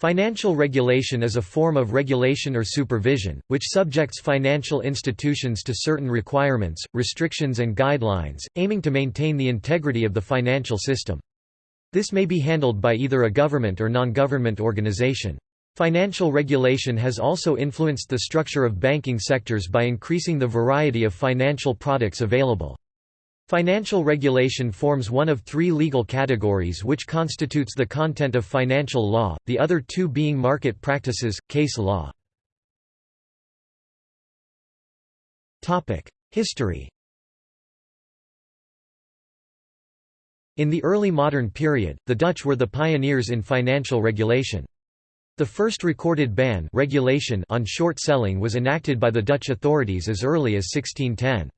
Financial regulation is a form of regulation or supervision, which subjects financial institutions to certain requirements, restrictions and guidelines, aiming to maintain the integrity of the financial system. This may be handled by either a government or non-government organization. Financial regulation has also influenced the structure of banking sectors by increasing the variety of financial products available. Financial regulation forms one of three legal categories which constitutes the content of financial law, the other two being market practices, case law. History In the early modern period, the Dutch were the pioneers in financial regulation. The first recorded ban regulation on short selling was enacted by the Dutch authorities as early as 1610.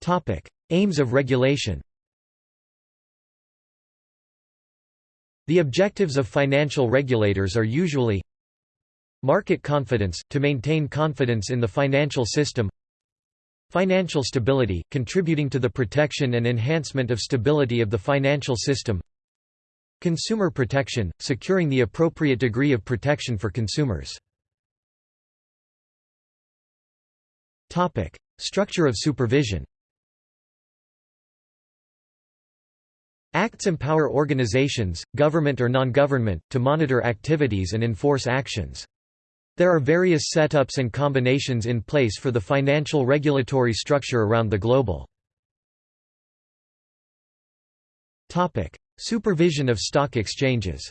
Topic: Aims of regulation. The objectives of financial regulators are usually Market confidence, to maintain confidence in the financial system Financial stability, contributing to the protection and enhancement of stability of the financial system Consumer protection, securing the appropriate degree of protection for consumers. Structure of supervision Acts empower organizations, government or non-government, to monitor activities and enforce actions. There are various setups and combinations in place for the financial regulatory structure around the global. Supervision of stock exchanges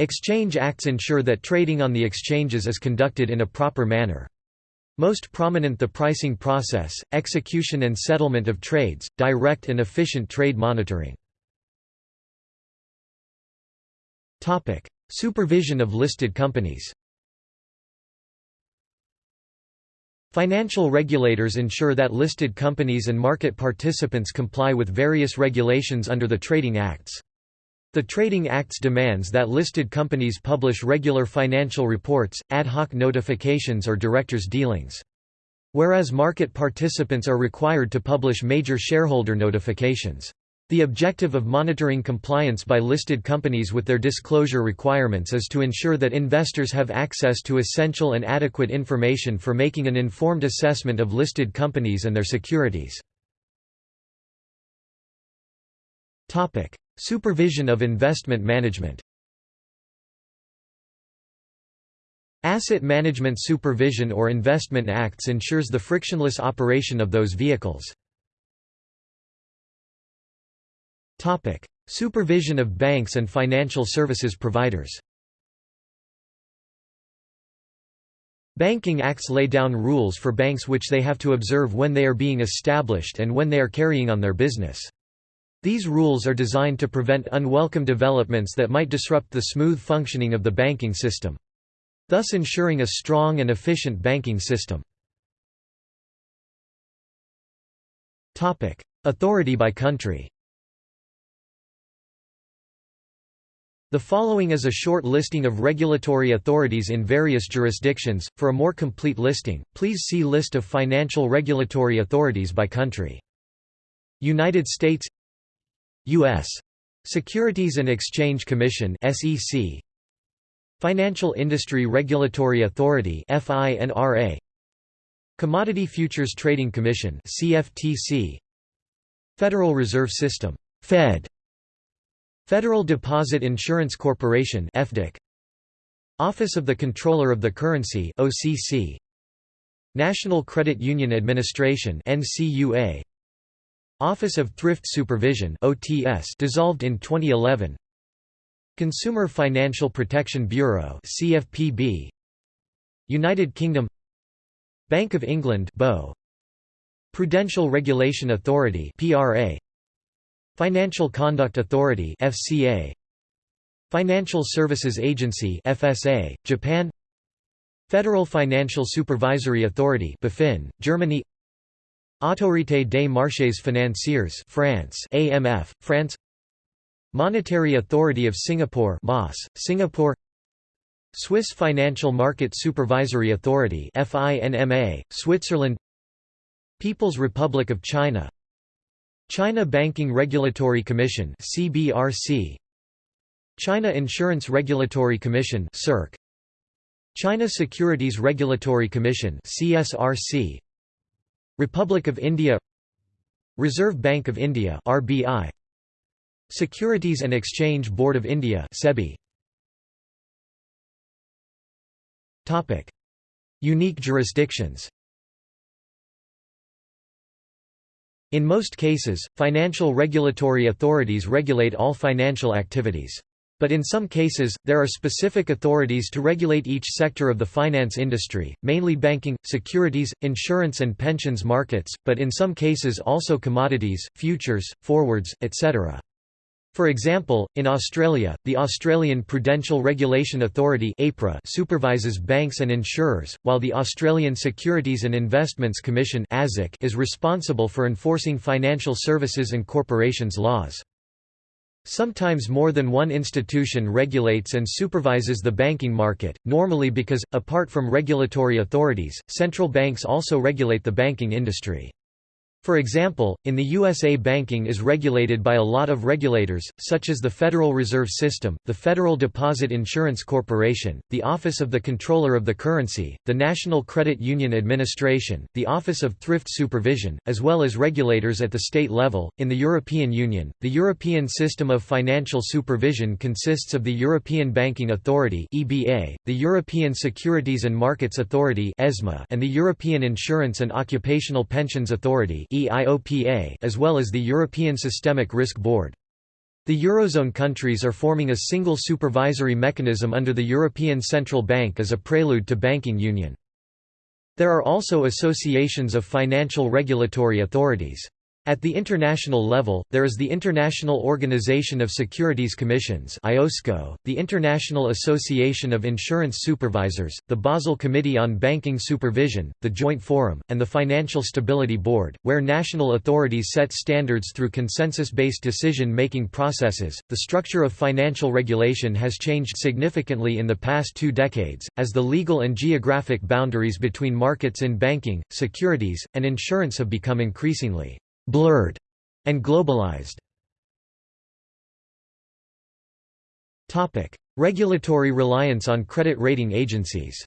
Exchange acts ensure that trading on the exchanges is conducted in a proper manner. Most prominent the pricing process, execution and settlement of trades, direct and efficient trade monitoring. Topic: Supervision of listed companies Financial regulators ensure that listed companies and market participants comply with various regulations under the Trading Acts. The Trading Acts demands that listed companies publish regular financial reports, ad hoc notifications or directors' dealings. Whereas market participants are required to publish major shareholder notifications. The objective of monitoring compliance by listed companies with their disclosure requirements is to ensure that investors have access to essential and adequate information for making an informed assessment of listed companies and their securities. Supervision of investment management Asset Management Supervision or Investment Acts ensures the frictionless operation of those vehicles. Supervision of banks and financial services providers Banking Acts lay down rules for banks which they have to observe when they are being established and when they are carrying on their business. These rules are designed to prevent unwelcome developments that might disrupt the smooth functioning of the banking system. Thus ensuring a strong and efficient banking system. Authority by country The following is a short listing of regulatory authorities in various jurisdictions. For a more complete listing, please see List of financial regulatory authorities by country. United States U.S. Securities and Exchange Commission SEC Financial Industry Regulatory Authority FINRA Commodity Futures Trading Commission CFTC Federal Reserve System Fed. Federal Deposit Insurance Corporation FDIC Office of the Comptroller of the Currency OCC National Credit Union Administration NCUA Office of Thrift Supervision OTS dissolved in 2011 Consumer Financial Protection Bureau CFPB United Kingdom Bank of England BO Prudential Regulation Authority PRA Financial Conduct Authority FCA Financial Services Agency FSA Japan Federal Financial Supervisory Authority BaFin Germany Autorité des marchés financiers France AMF France. Monetary Authority of Singapore MAS Singapore. Swiss Financial Market Supervisory Authority FINMA Switzerland. People's Republic of China. China Banking Regulatory Commission CBRC China Insurance Regulatory Commission CIRC China Securities Regulatory Commission CSRC Republic of India Reserve Bank of India RBI Securities and Exchange Board of India SEBI Topic Unique jurisdictions In most cases, financial regulatory authorities regulate all financial activities. But in some cases, there are specific authorities to regulate each sector of the finance industry, mainly banking, securities, insurance and pensions markets, but in some cases also commodities, futures, forwards, etc. For example, in Australia, the Australian Prudential Regulation Authority supervises banks and insurers, while the Australian Securities and Investments Commission is responsible for enforcing financial services and corporations laws. Sometimes more than one institution regulates and supervises the banking market, normally because, apart from regulatory authorities, central banks also regulate the banking industry. For example, in the USA banking is regulated by a lot of regulators, such as the Federal Reserve System, the Federal Deposit Insurance Corporation, the Office of the Comptroller of the Currency, the National Credit Union Administration, the Office of Thrift Supervision, as well as regulators at the state level. In the European Union, the European System of Financial Supervision consists of the European Banking Authority (EBA), the European Securities and Markets Authority (ESMA), and the European Insurance and Occupational Pensions Authority as well as the European Systemic Risk Board. The Eurozone countries are forming a single supervisory mechanism under the European Central Bank as a prelude to banking union. There are also associations of financial regulatory authorities. At the international level, there is the International Organization of Securities Commissions the International Association of Insurance Supervisors, the Basel Committee on Banking Supervision, the Joint Forum, and the Financial Stability Board, where national authorities set standards through consensus-based decision-making processes. The structure of financial regulation has changed significantly in the past 2 decades as the legal and geographic boundaries between markets in banking, securities, and insurance have become increasingly blurred, and globalized. Regulatory reliance on credit rating agencies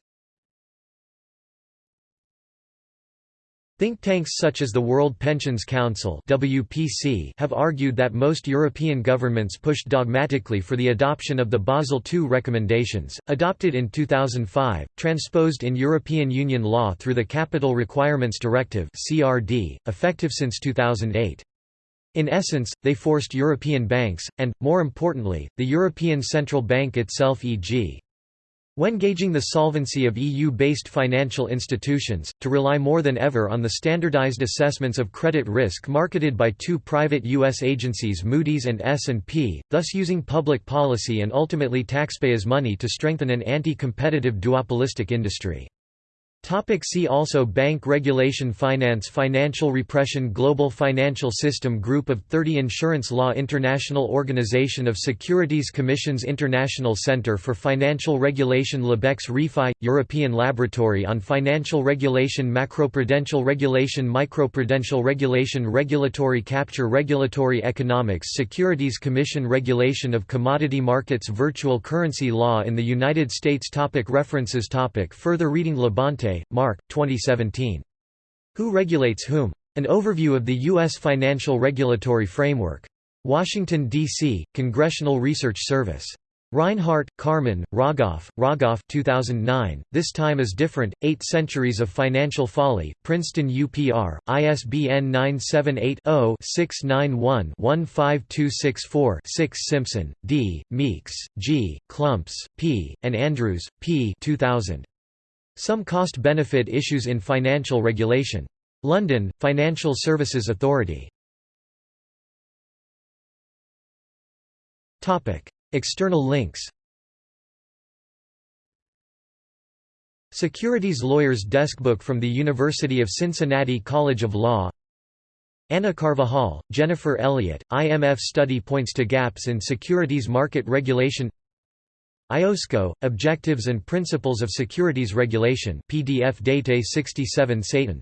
Think tanks such as the World Pensions Council (WPC) have argued that most European governments pushed dogmatically for the adoption of the Basel II recommendations, adopted in 2005, transposed in European Union law through the Capital Requirements Directive (CRD), effective since 2008. In essence, they forced European banks, and, more importantly, the European Central Bank itself e.g. When gauging the solvency of EU-based financial institutions, to rely more than ever on the standardized assessments of credit risk marketed by two private U.S. agencies Moody's and S&P, thus using public policy and ultimately taxpayers' money to strengthen an anti-competitive duopolistic industry. Topic see also Bank regulation Finance Financial repression Global financial system Group of 30 Insurance law International Organization of Securities Commissions International Center for Financial Regulation LabEx ReFi – European Laboratory on Financial Regulation Macroprudential Regulation Microprudential Regulation Regulatory Capture Regulatory Economics Securities Commission Regulation of Commodity Markets Virtual Currency Law in the United States topic References topic Further reading Labonte Mark, 2017. Who Regulates Whom? An Overview of the U.S. Financial Regulatory Framework. Washington, D.C., Congressional Research Service. Reinhart, Carmen, Rogoff, Rogoff 2009, This Time is Different, Eight Centuries of Financial Folly, Princeton UPR, ISBN 978-0-691-15264-6 Simpson, D., Meeks, G., Klumpes, P., and Andrews, P. 2000. Some cost-benefit issues in financial regulation. London, Financial Services Authority. External links Securities Lawyers Deskbook from the University of Cincinnati College of Law Anna Carvajal, Jennifer Elliott, IMF study points to gaps in securities market regulation IOSCO, Objectives and Principles of Securities Regulation PDF Date 67 Satan